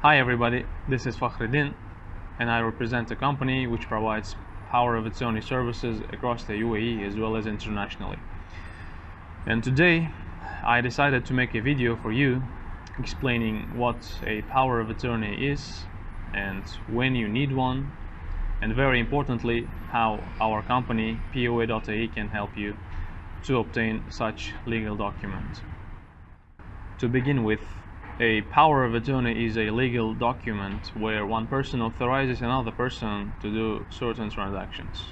Hi everybody, this is Fakhreddin and I represent a company which provides power of attorney services across the UAE as well as internationally. And today I decided to make a video for you explaining what a power of attorney is and when you need one and very importantly how our company POA.ae can help you to obtain such legal document. To begin with, a power of attorney is a legal document where one person authorizes another person to do certain transactions.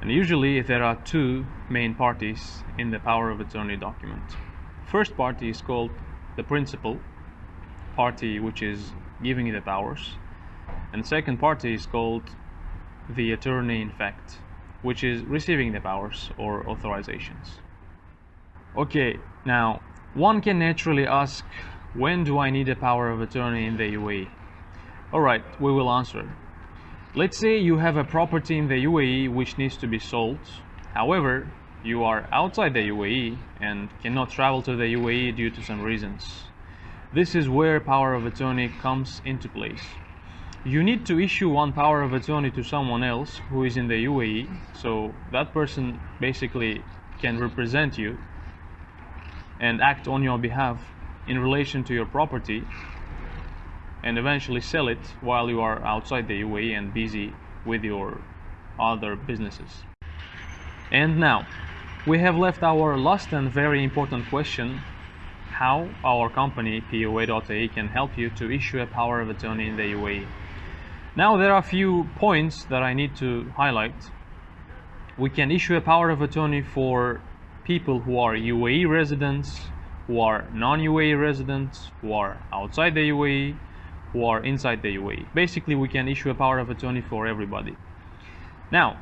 And usually there are two main parties in the power of attorney document. First party is called the principal party which is giving the powers and second party is called the attorney in fact which is receiving the powers or authorizations. Okay, now one can naturally ask when do I need a power of attorney in the UAE? Alright, we will answer. Let's say you have a property in the UAE which needs to be sold. However, you are outside the UAE and cannot travel to the UAE due to some reasons. This is where power of attorney comes into place. You need to issue one power of attorney to someone else who is in the UAE, so that person basically can represent you and act on your behalf in relation to your property and eventually sell it while you are outside the UAE and busy with your other businesses. And now, we have left our last and very important question how our company POA.ae can help you to issue a power of attorney in the UAE. Now there are a few points that I need to highlight. We can issue a power of attorney for people who are UAE residents, who are non-UAE residents, who are outside the UAE, who are inside the UAE. Basically, we can issue a power of attorney for everybody. Now,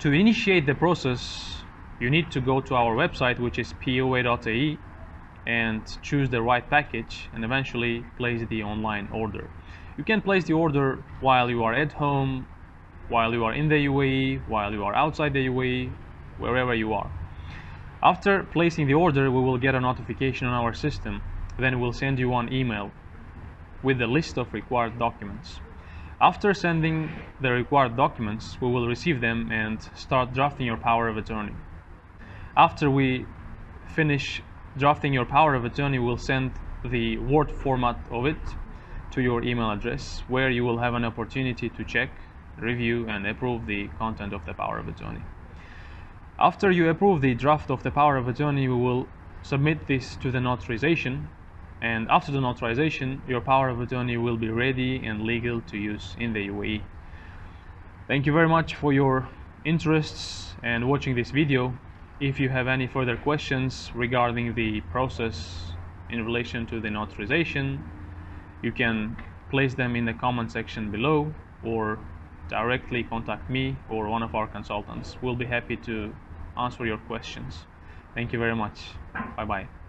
to initiate the process, you need to go to our website, which is poa.ae, and choose the right package and eventually place the online order. You can place the order while you are at home, while you are in the UAE, while you are outside the UAE, wherever you are. After placing the order, we will get a notification on our system. Then we'll send you an email with the list of required documents. After sending the required documents, we will receive them and start drafting your power of attorney. After we finish drafting your power of attorney, we'll send the Word format of it to your email address where you will have an opportunity to check, review and approve the content of the power of attorney. After you approve the draft of the power of attorney, we will submit this to the notarization. And after the notarization, your power of attorney will be ready and legal to use in the UAE. Thank you very much for your interests and watching this video. If you have any further questions regarding the process in relation to the notarization, you can place them in the comment section below or directly contact me or one of our consultants. We'll be happy to answer your questions. Thank you very much. Bye bye.